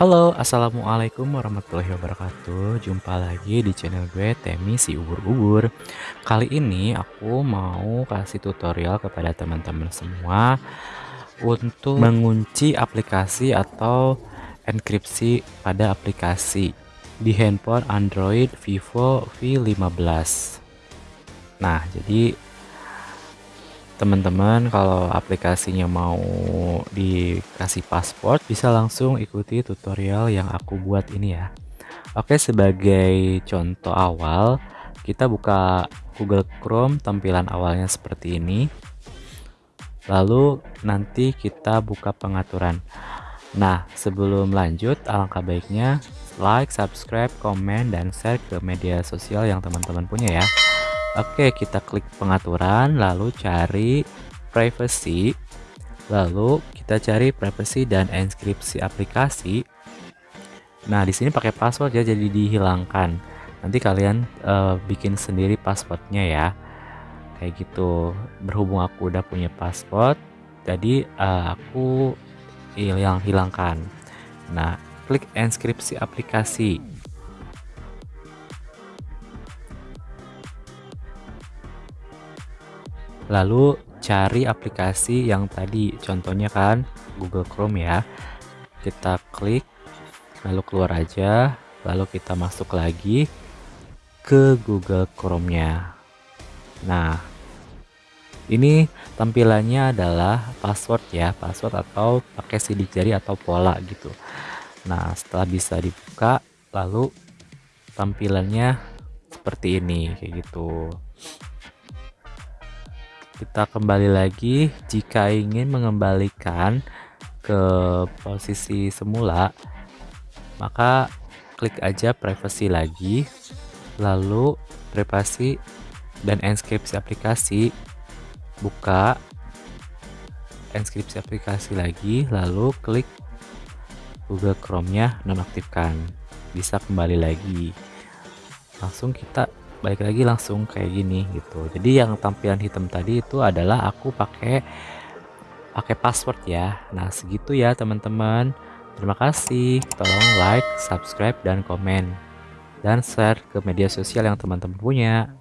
Halo, assalamualaikum warahmatullahi wabarakatuh. Jumpa lagi di channel gue, Temi si ubur-ubur. Kali ini aku mau kasih tutorial kepada teman-teman semua untuk mengunci aplikasi atau enkripsi pada aplikasi di handphone Android Vivo V15. Nah, jadi teman-teman kalau aplikasinya mau dikasih password bisa langsung ikuti tutorial yang aku buat ini ya. Oke sebagai contoh awal kita buka Google Chrome tampilan awalnya seperti ini. Lalu nanti kita buka pengaturan. Nah sebelum lanjut alangkah baiknya like subscribe komen dan share ke media sosial yang teman-teman punya ya Oke, kita klik pengaturan, lalu cari privacy, lalu kita cari privacy dan inskripsi aplikasi. Nah, di sini pakai password ya, jadi dihilangkan. Nanti kalian uh, bikin sendiri passwordnya ya, kayak gitu. Berhubung aku udah punya password, jadi uh, aku hilang hilangkan. Nah, klik inskripsi aplikasi. Lalu cari aplikasi yang tadi contohnya kan Google Chrome ya. Kita klik lalu keluar aja lalu kita masuk lagi ke Google Chrome nya nah ini tampilannya adalah password ya password atau pakai sidik jari atau pola gitu. Nah setelah bisa dibuka lalu tampilannya seperti ini kayak gitu kita kembali lagi. Jika ingin mengembalikan ke posisi semula maka klik aja privacy lagi. Lalu privasi dan inskripsi aplikasi. Buka inskripsi aplikasi lagi lalu klik Google Chrome nya nonaktifkan. Bisa kembali lagi. Langsung kita balik lagi langsung kayak gini gitu. Jadi yang tampilan hitam tadi itu adalah aku pakai pakai password ya. Nah segitu ya teman-teman. Terima kasih. Tolong like subscribe dan komen. Dan share ke media sosial yang teman-teman punya